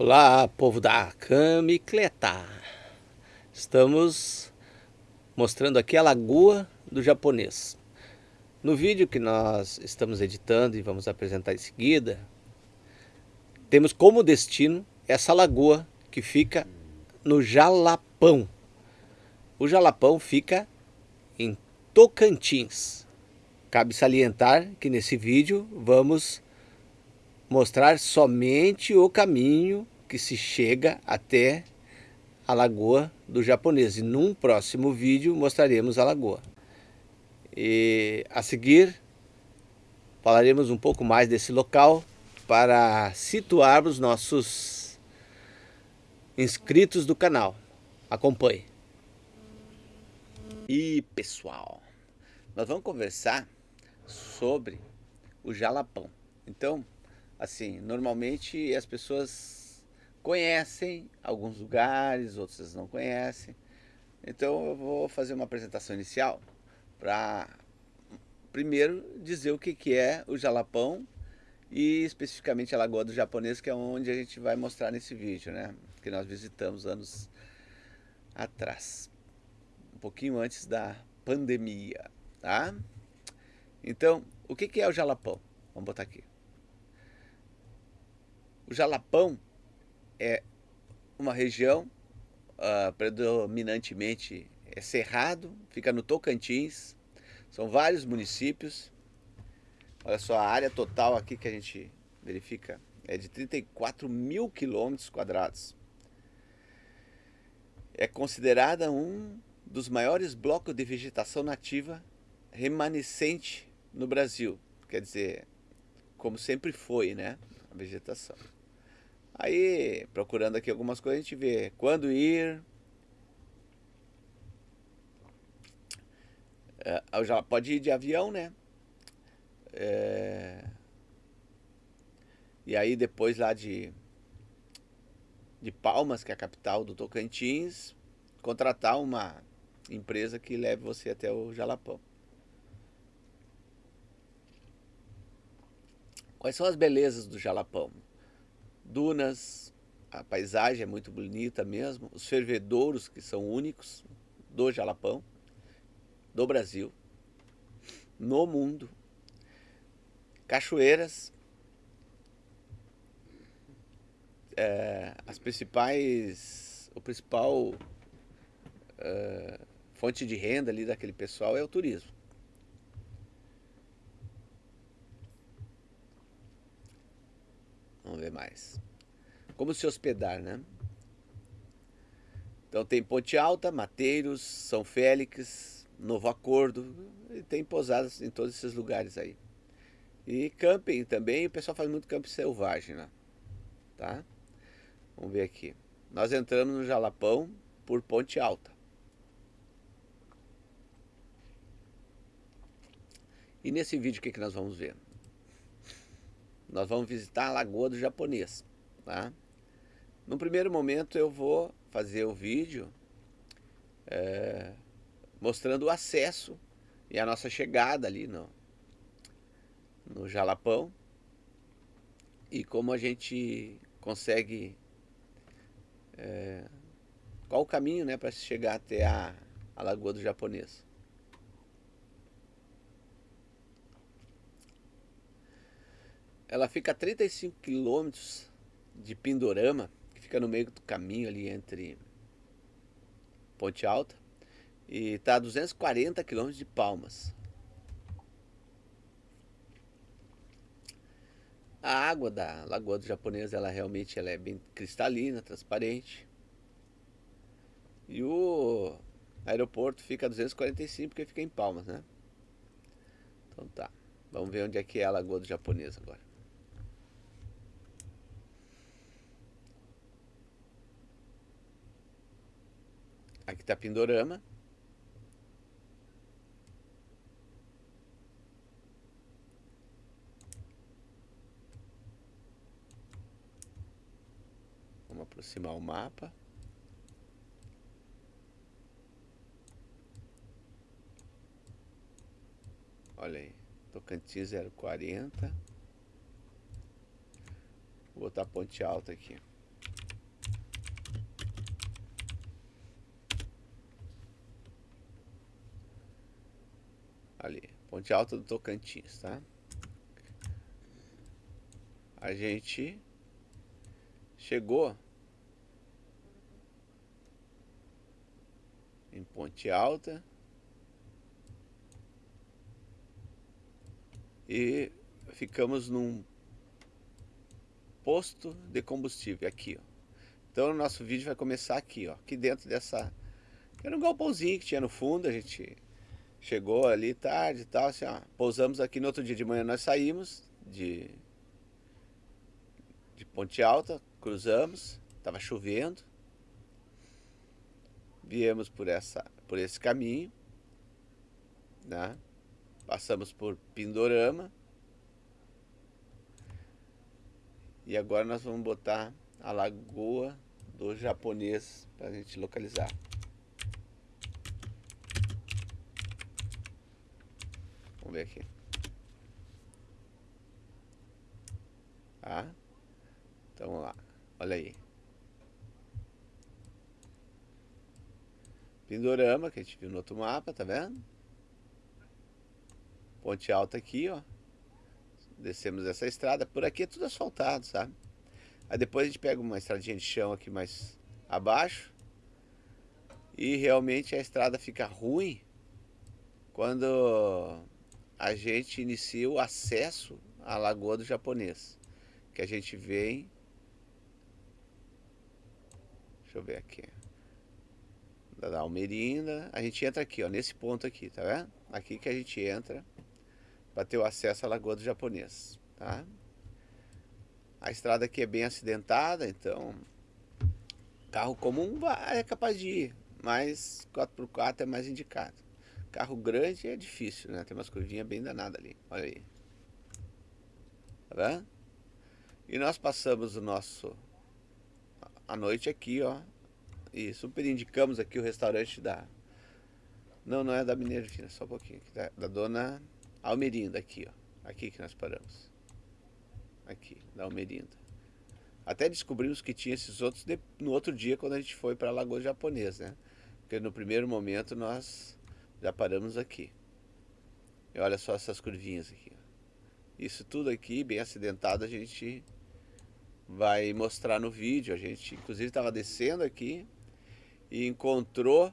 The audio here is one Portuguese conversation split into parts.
Olá, povo da Kamicleta! Estamos mostrando aqui a lagoa do japonês. No vídeo que nós estamos editando e vamos apresentar em seguida, temos como destino essa lagoa que fica no Jalapão. O Jalapão fica em Tocantins. Cabe salientar que nesse vídeo vamos mostrar somente o caminho que se chega até a lagoa do japonês. E num próximo vídeo mostraremos a lagoa. E a seguir falaremos um pouco mais desse local para situarmos nossos inscritos do canal. Acompanhe. E pessoal, nós vamos conversar sobre o jalapão. Então, assim, normalmente as pessoas conhecem alguns lugares, outros não conhecem. Então eu vou fazer uma apresentação inicial para primeiro dizer o que, que é o jalapão e especificamente a Lagoa do Japonês, que é onde a gente vai mostrar nesse vídeo, né? Que nós visitamos anos atrás, um pouquinho antes da pandemia, tá? Então, o que, que é o jalapão? Vamos botar aqui. O Jalapão é uma região uh, predominantemente é cerrado, fica no Tocantins, são vários municípios. Olha só, a área total aqui que a gente verifica é de 34 mil quilômetros quadrados. É considerada um dos maiores blocos de vegetação nativa remanescente no Brasil. Quer dizer, como sempre foi, né? A vegetação. Aí, procurando aqui algumas coisas, a gente vê quando ir. É, já pode ir de avião, né? É, e aí depois lá de, de Palmas, que é a capital do Tocantins, contratar uma empresa que leve você até o Jalapão. Quais são as belezas do Jalapão? Dunas, a paisagem é muito bonita mesmo, os fervedouros que são únicos do Jalapão, do Brasil, no mundo, cachoeiras, é, as principais, o principal é, fonte de renda ali daquele pessoal é o turismo. Vamos ver mais. Como se hospedar, né? Então tem Ponte Alta, Mateiros, São Félix, Novo Acordo, e tem pousadas em todos esses lugares aí. E camping também, o pessoal faz muito camping selvagem lá, tá? Vamos ver aqui. Nós entramos no Jalapão por Ponte Alta. E nesse vídeo o que, que nós vamos ver? Nós vamos visitar a Lagoa do Japonês, tá? No primeiro momento eu vou fazer o vídeo é, mostrando o acesso e a nossa chegada ali no, no Jalapão e como a gente consegue é, qual o caminho né, para chegar até a, a Lagoa do Japonês. Ela fica a 35 quilômetros de Pindorama, que fica no meio do caminho ali entre Ponte Alta, e está a 240 quilômetros de Palmas. A água da Lagoa do Japonês, ela realmente ela é bem cristalina, transparente. E o aeroporto fica a 245 porque fica em Palmas, né? Então tá. Vamos ver onde é que é a Lagoa do Japonês agora. Aqui está Pindorama. Vamos aproximar o mapa. Olha aí, Tocantins 040. Vou botar a ponte alta aqui. Ponte Alta do Tocantins, tá? A gente chegou em Ponte Alta e ficamos num posto de combustível aqui, ó. Então o nosso vídeo vai começar aqui, ó, aqui dentro dessa... Era um galpãozinho que tinha no fundo, a gente chegou ali tarde e tal, assim, ó, pousamos aqui no outro dia de manhã, nós saímos de, de Ponte Alta, cruzamos, estava chovendo, viemos por, essa, por esse caminho, né? passamos por Pindorama, e agora nós vamos botar a lagoa do japonês para a gente localizar. Vamos ver aqui. Tá? Então vamos lá. Olha aí. Pindorama, que a gente viu no outro mapa, tá vendo? Ponte alta aqui, ó. Descemos essa estrada. Por aqui é tudo asfaltado, sabe? Aí depois a gente pega uma estradinha de chão aqui mais abaixo. E realmente a estrada fica ruim quando a gente inicia o acesso à Lagoa do Japonês. Que a gente vem... Deixa eu ver aqui. Da Almerinda. A gente entra aqui, ó, nesse ponto aqui, tá vendo? Aqui que a gente entra para ter o acesso à Lagoa do Japonês, tá? A estrada aqui é bem acidentada, então carro comum é capaz de ir, mas 4x4 é mais indicado. Carro grande é difícil, né? Tem umas curvinhas bem danadas ali, olha aí. Tá vendo? E nós passamos o nosso... A noite aqui, ó. E super indicamos aqui o restaurante da... Não, não é da Mineira Fina, só um pouquinho. Da, da dona Almerinda aqui, ó. Aqui que nós paramos aqui, da Almerinda. Até descobrimos que tinha esses outros de, no outro dia quando a gente foi para a Lagoa Japonesa, né? Porque no primeiro momento nós já paramos aqui. E olha só essas curvinhas aqui. Isso tudo aqui, bem acidentado, a gente vai mostrar no vídeo. A gente, inclusive, estava descendo aqui e encontrou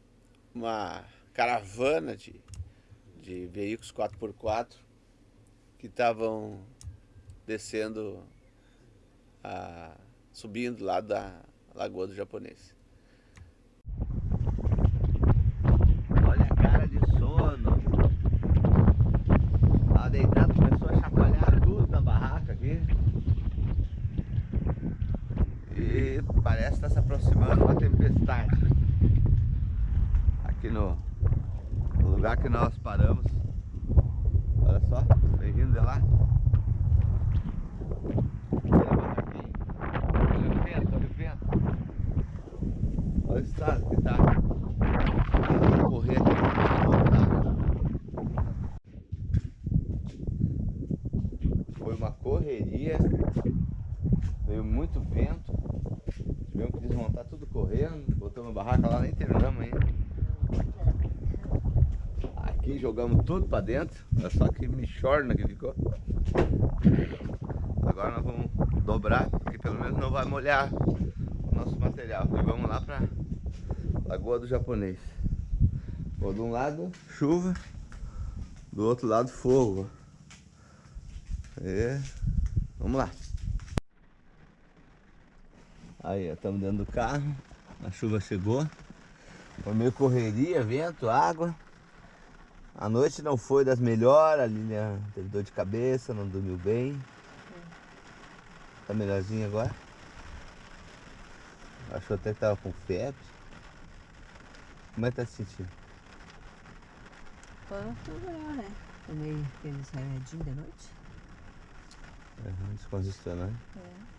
uma caravana de, de veículos 4x4 que estavam descendo, a, subindo lá da Lagoa do Japonês. Olha a cara de sono. Tava deitado, começou a chacoalhar tudo na barraca aqui. E parece estar tá se aproximando uma tempestade. Aqui no, no lugar que nós paramos. Olha só, vem vindo de lá. Olha o estado que tá. Vou correr aqui Foi uma correria. Veio muito vento. Tivemos que desmontar tudo correndo. Botamos a barraca lá, nem terminamos ainda. Aqui jogamos tudo pra dentro. Olha só que michorna que ficou. Agora nós vamos dobrar, porque pelo menos não vai molhar o nosso material. E vamos lá pra Lagoa do Japonês. Bom, de um lado, chuva. Do outro lado, fogo. É. Vamos lá. Aí, estamos dentro do carro. A chuva chegou. Foi meio correria, vento, água. A noite não foi das melhores, a Lilian teve dor de cabeça, não dormiu bem. Tá melhorzinho agora? Achou até que tava com febre. Como é que tá se sentindo? Foi melhor, né? Tomei aqueles remedinhos de noite. Uhum, descongestionante. É.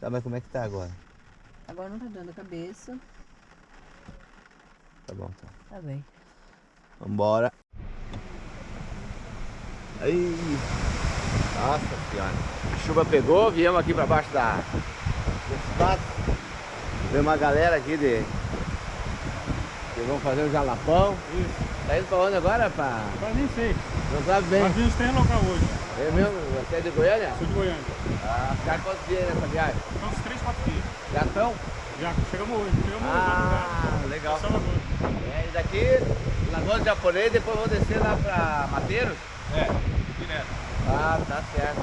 Tá, mas como é que tá agora? Agora não tá dando cabeça. Tá bom, tá. Tá bem. Vambora. Aí. Nossa senhora. A chuva pegou, viemos aqui pra baixo da... Desse pato. Tem uma galera aqui de Vamos fazer um jalapão. Isso. Tá indo pra onde agora, pá? Mas nem sei. Não sabe bem. Mas vimos três local hoje. É mesmo? Você é de Goiânia? Sou de Goiânia. Ah, ficar quantos dias nessa viagem? Uns três, quatro dias. Já estão? Já chegamos hoje. Chegamos Ah, hoje. legal. Só agora. É, e daqui, Lagoa do Japonês, depois vou descer lá pra Mateiros? É, direto. Ah, tá certo.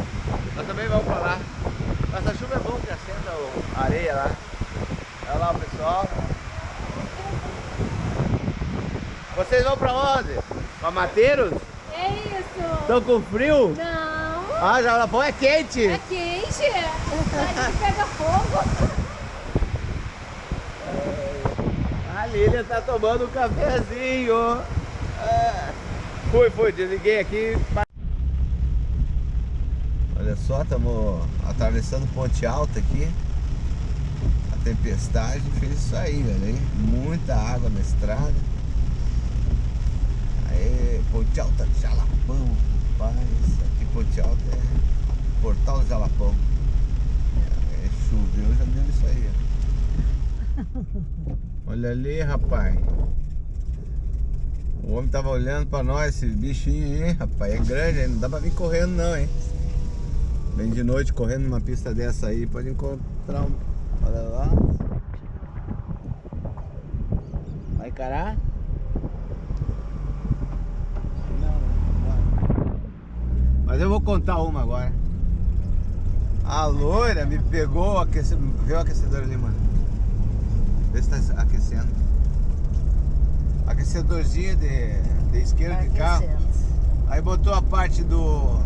Nós também vamos pra lá. Essa chuva é bom que acenda o- a areia lá. Olha lá o pessoal. Vocês vão pra onde? Pra Mateiros? É isso! Estão com frio? Não! Ah, Jalapão é quente. É quente! A gente pega fogo! Lília tá tomando um cafezinho. Fui, fui, desliguei aqui. Olha só, estamos atravessando Ponte Alta aqui. A tempestade fez isso aí, velho. hein? Muita água na estrada. Aí, Ponte Alta Jalapão, rapaz. Aqui Ponte Alta é Portal do Jalapão. É, choveu, já deu isso aí, ó. Olha ali, rapaz. O homem tava olhando pra nós, esse bichinho aí, rapaz. É grande, não dá pra vir correndo não, hein? Vem de noite correndo numa pista dessa aí, pode encontrar um. Olha lá. Vai encarar? Mas eu vou contar uma agora. A loira me pegou o aquecedor. Vê o aquecedor ali, mano. Vê se tá aquecendo. Aquecedorzinho de, de isqueiro de carro. Aí botou a parte do.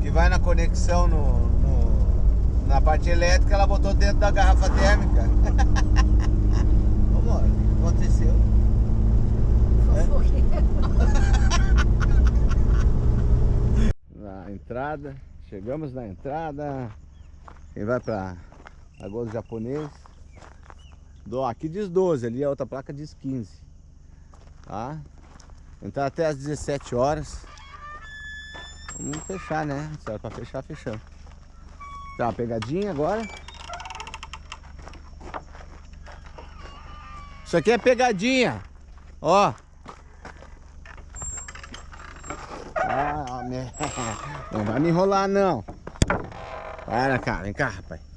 que vai na conexão no, no- na parte elétrica, ela botou dentro da garrafa térmica. Vamos, o que aconteceu? Na entrada, chegamos na entrada. Quem vai pra Lagoa do Japonês? Aqui diz 12, ali a outra placa diz 15. Tá? Entrar até às 17 horas. Vamos fechar, né? Se era pra fechar, fechamos. Tá, uma pegadinha agora. Isso aqui é pegadinha. Ó. Ah, não vai me enrolar não. Para cá, vem cá, rapaz.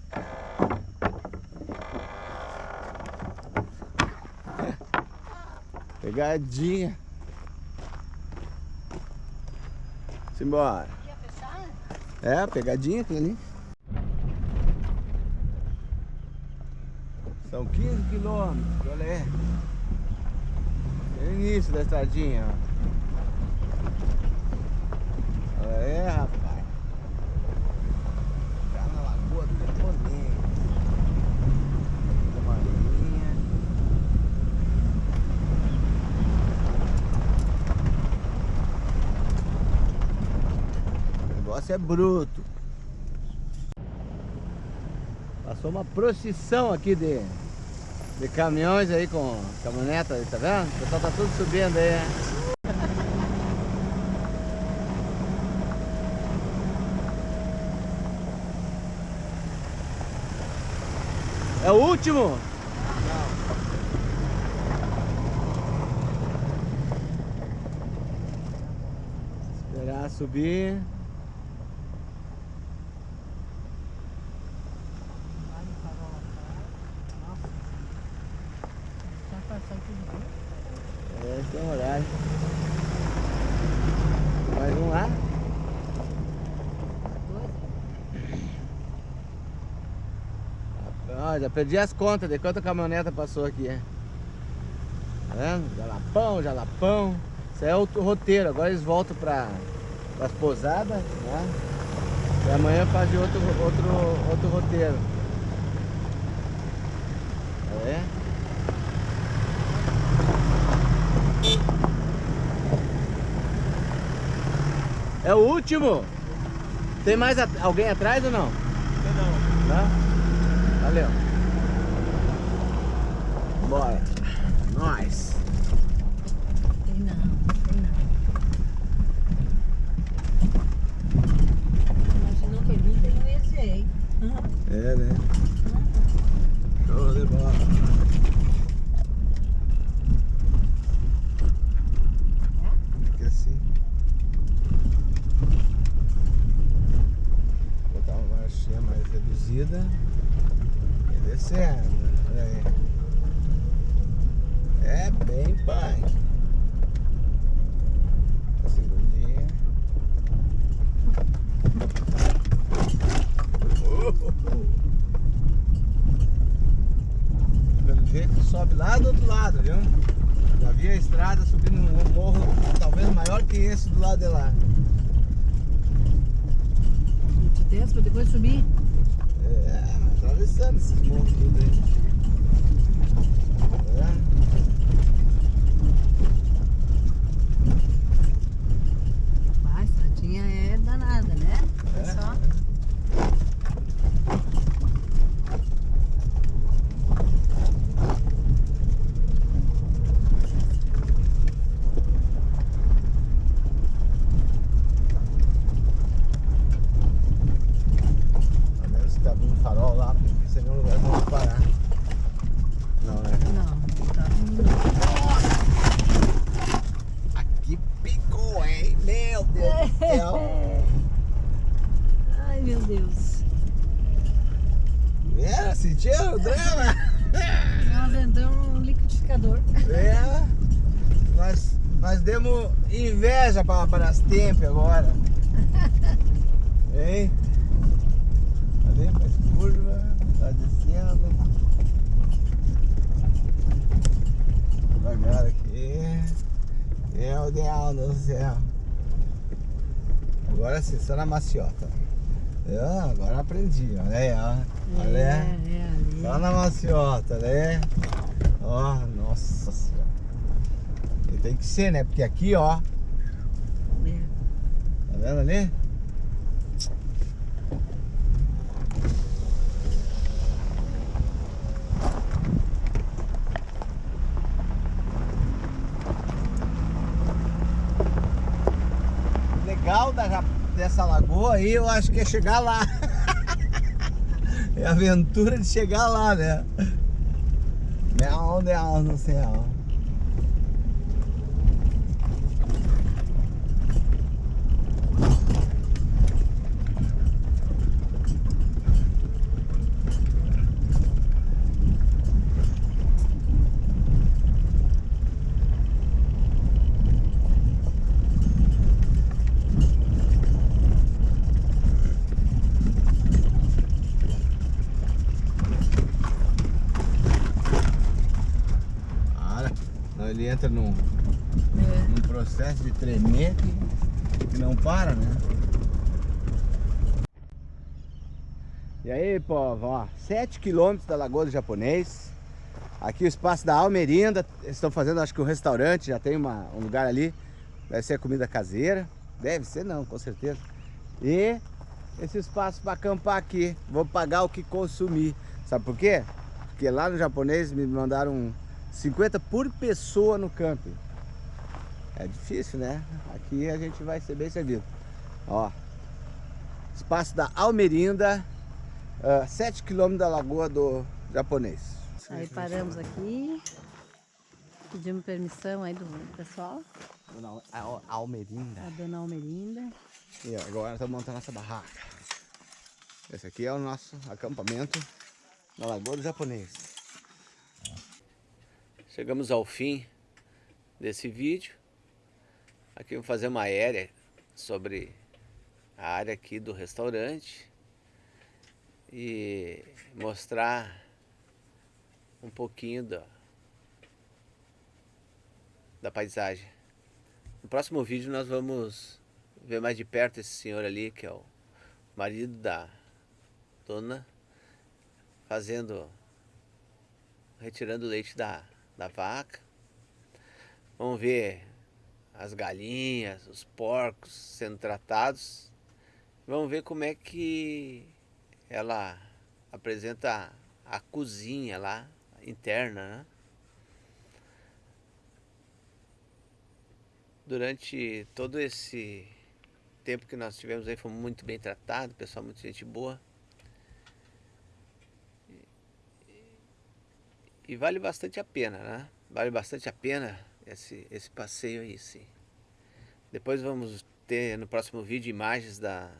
Pegadinha. Simbora. É, pegadinha aquilo ali. São 15 quilômetros, olha aí. É o início da estradinha, ó. Olha aí, rapaz. Tá na Lagoa do Japonês. Uma linha. O negócio é bruto. Passou uma procissão aqui de, de caminhões aí com caminhoneta, aí, tá vendo? O pessoal tá tudo subindo aí. né? É o último? Esperar subir. É, tem um horário. Mais um lá. Ah, já perdi as contas de quanta caminhoneta passou aqui. é. Tá vendo? Jalapão, jalapão. Isso aí é outro roteiro. Agora eles voltam para as pousadas, né? E amanhã fazem outro, outro, outro roteiro. É. É o último? Tem mais alguém atrás ou não? Não. Não? Valeu. Bora. Nós. Tem não, tem não. Imaginou que um EZ, hein? É, né? Show de bola. descida e descendo. Olha aí. É bem punk. A segundinha. Pelo jeito sobe lá do outro lado, viu? Já vi a estrada subindo um morro talvez maior que esse do lado de lá. Muito tenso pra depois subir. É, atravessando esses morros tudo aí. É. A estradinha é danada, né? É É. só. A menos que tá abrindo farol lá, porque seria um lugar pra parar. Não, né? Não, tá Aqui picou, hein? Meu Deus do céu. Ai, meu Deus. É, sentiu o drama? Nós entramos no liquidificador. É. Nós, nós demos inveja para Brastemp agora. Hein? Ali faz curva, tá descendo. Devagar aqui. Meu Deus do céu. Agora sim, só na maciota. Eu, agora aprendi, olha aí, ó. Olha É, aí. é ali. Só na maciota, né? Ó, nossa senhora. E tem que ser, né? Porque aqui, ó, É. tá vendo ali? Legal da, dessa lagoa aí, eu acho que é chegar lá. É a aventura de chegar lá, né? Meu Deus do céu. Para. Não, ele entra num, É. num processo de tremer que, que não para, né? E aí, povo, ó, 7 quilômetros da Lagoa do Japonês. Aqui o espaço da Almerinda. Estão fazendo, acho que um restaurante, já tem uma, um lugar ali. Deve ser comida caseira. Deve ser não, com certeza. E esse espaço para acampar aqui. Vou pagar o que consumir. Sabe por quê? Porque lá no japonês me mandaram 50 por pessoa no camping. É difícil, né? Aqui a gente vai ser bem servido. Ó, espaço da Almerinda, 7 km da lagoa do japonês. Aí paramos aqui. Pedimos permissão aí do pessoal, Dona Al- Almerinda. a dona Almerinda. E agora estamos montando nossa barraca. Esse aqui é o nosso acampamento na Lagoa do Japonês. Chegamos ao fim desse vídeo. Aqui vou fazer uma aérea sobre a área aqui do restaurante e mostrar um pouquinho da, da paisagem. No próximo vídeo nós vamos ver mais de perto esse senhor ali, que é o marido da dona, fazendo, retirando o leite da, da vaca. Vamos ver as galinhas, os porcos sendo tratados. Vamos ver como é que ela apresenta a cozinha lá, interna, né? Durante todo esse tempo que nós tivemos aí, fomos muito bem tratados, pessoal muito gente boa. E vale bastante a pena, né? Vale bastante a pena esse, esse passeio aí, sim. Depois vamos ter no próximo vídeo imagens da,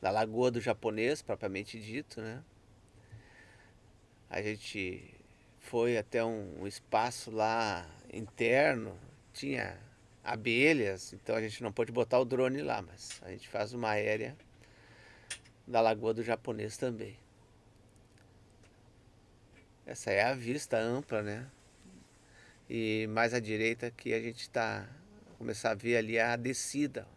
da Lagoa do Japonês, propriamente dito, né? A gente foi até um, um espaço lá interno, tinha abelhas, então a gente não pode botar o drone lá, mas a gente faz uma aérea da Lagoa do Japonês também. Essa é a vista ampla, né? E mais à direita que a gente está começar a ver ali a descida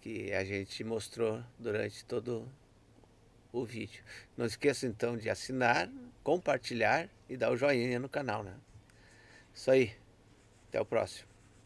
que a gente mostrou durante todo o vídeo. Não esqueça então de assinar, compartilhar e dar o joinha no canal, né? Isso aí. Até o próximo.